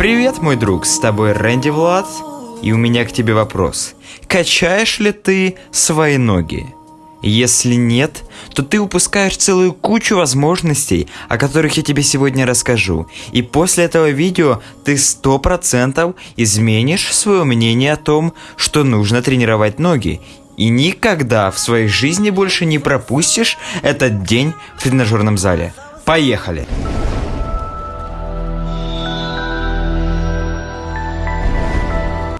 Привет, мой друг, с тобой Рэнди Влад, и у меня к тебе вопрос. Качаешь ли ты свои ноги? Если нет, то ты упускаешь целую кучу возможностей, о которых я тебе сегодня расскажу. И после этого видео ты 100% изменишь свое мнение о том, что нужно тренировать ноги. И никогда в своей жизни больше не пропустишь этот день в тренажерном зале. Поехали!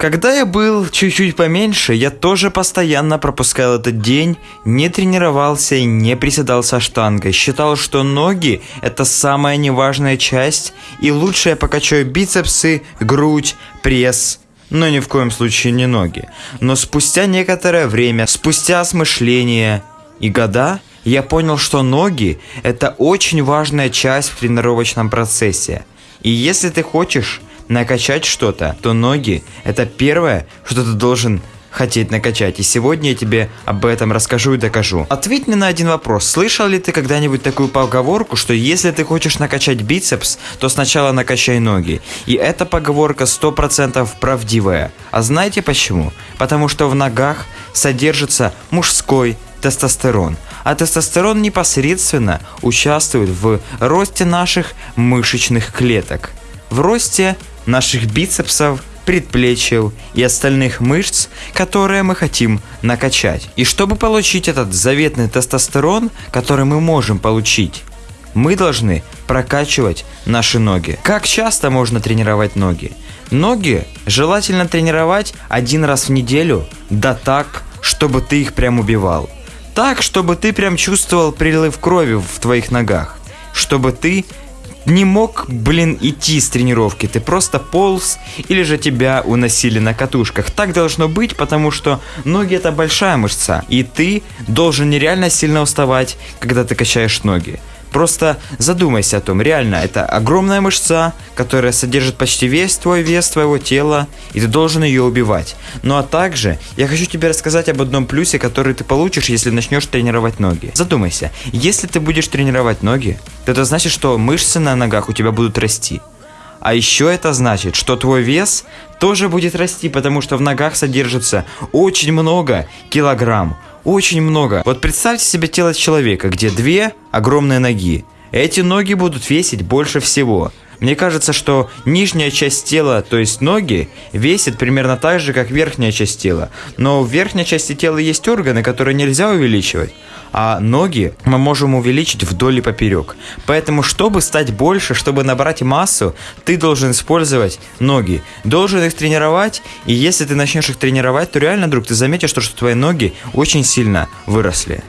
Когда я был чуть-чуть поменьше, я тоже постоянно пропускал этот день, не тренировался и не приседал со штангой. Считал, что ноги это самая неважная часть, и лучше я покачаю бицепсы, грудь, пресс, но ни в коем случае не ноги. Но спустя некоторое время, спустя осмысление и года, я понял, что ноги – это очень важная часть в тренировочном процессе. И если ты хочешь накачать что-то, то ноги – это первое, что ты должен хотеть накачать. И сегодня я тебе об этом расскажу и докажу. Ответь мне на один вопрос. Слышал ли ты когда-нибудь такую поговорку, что если ты хочешь накачать бицепс, то сначала накачай ноги? И эта поговорка 100% правдивая. А знаете почему? Потому что в ногах содержится мужской тестостерон. А тестостерон непосредственно участвует в росте наших мышечных клеток. В росте наших бицепсов, предплечьев и остальных мышц, которые мы хотим накачать. И чтобы получить этот заветный тестостерон, который мы можем получить, мы должны прокачивать наши ноги. Как часто можно тренировать ноги? Ноги желательно тренировать один раз в неделю, да так, чтобы ты их прям убивал. Так, чтобы ты прям чувствовал прилив крови в твоих ногах. Чтобы ты не мог, блин, идти с тренировки. Ты просто полз или же тебя уносили на катушках. Так должно быть, потому что ноги это большая мышца. И ты должен нереально сильно уставать, когда ты качаешь ноги. Просто задумайся о том, реально, это огромная мышца, которая содержит почти весь твой вес твоего тела, и ты должен ее убивать. Ну а также, я хочу тебе рассказать об одном плюсе, который ты получишь, если начнешь тренировать ноги. Задумайся, если ты будешь тренировать ноги, то это значит, что мышцы на ногах у тебя будут расти. А еще это значит, что твой вес тоже будет расти, потому что в ногах содержится очень много килограмм. Очень много. Вот представьте себе тело человека, где две огромные ноги. Эти ноги будут весить больше всего. Мне кажется, что нижняя часть тела, то есть ноги, весит примерно так же, как верхняя часть тела. Но в верхней части тела есть органы, которые нельзя увеличивать а ноги мы можем увеличить вдоль и поперек. Поэтому, чтобы стать больше, чтобы набрать массу, ты должен использовать ноги. Должен их тренировать, и если ты начнешь их тренировать, то реально, друг, ты заметишь, что, твои ноги очень сильно выросли.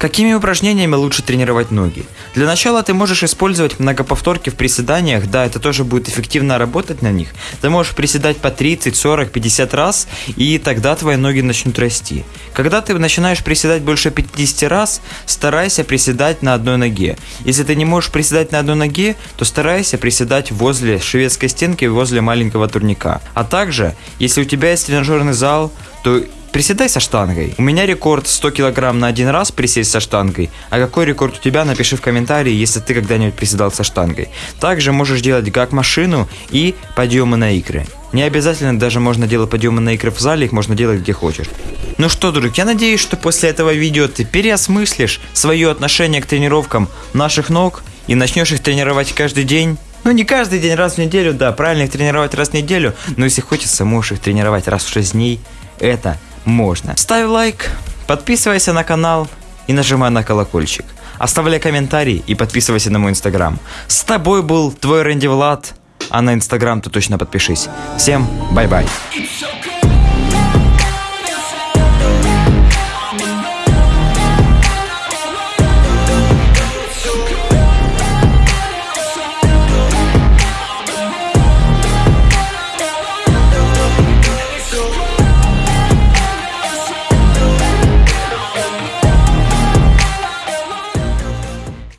Какими упражнениями лучше тренировать ноги? Для начала ты можешь использовать многоповторки в приседаниях, да, это тоже будет эффективно работать на них. Ты можешь приседать по 30, 40, 50 раз, и тогда твои ноги начнут расти. Когда ты начинаешь приседать больше 50 раз, старайся приседать на одной ноге. Если ты не можешь приседать на одной ноге, то старайся приседать возле шведской стенки, возле маленького турника. А также, если у тебя есть тренажерный зал, то Приседай со штангой. У меня рекорд 100 килограмм на один раз присесть со штангой. А какой рекорд у тебя, напиши в комментарии, если ты когда-нибудь приседал со штангой. Также можешь делать гак машину и подъемы на икры. Не обязательно даже можно делать подъемы на икры в зале, их можно делать где хочешь. Ну что, друг, я надеюсь, что после этого видео ты переосмыслишь свое отношение к тренировкам наших ног и начнешь их тренировать каждый день. Ну, не каждый день, раз в неделю, да, правильно их тренировать раз в неделю, но если хочется, можешь их тренировать раз в 6 дней. Это можно. Ставь лайк, подписывайся на канал и нажимай на колокольчик. Оставляй комментарий и подписывайся на мой инстаграм. С тобой был твой Рэнди Влад, а на инстаграм ты точно подпишись. Всем bye-bye.